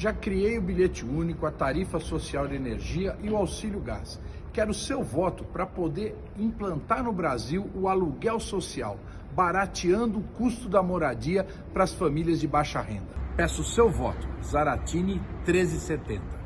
Já criei o bilhete único, a tarifa social de energia e o auxílio gás. Quero seu voto para poder implantar no Brasil o aluguel social, barateando o custo da moradia para as famílias de baixa renda. Peço seu voto. Zaratini 1370.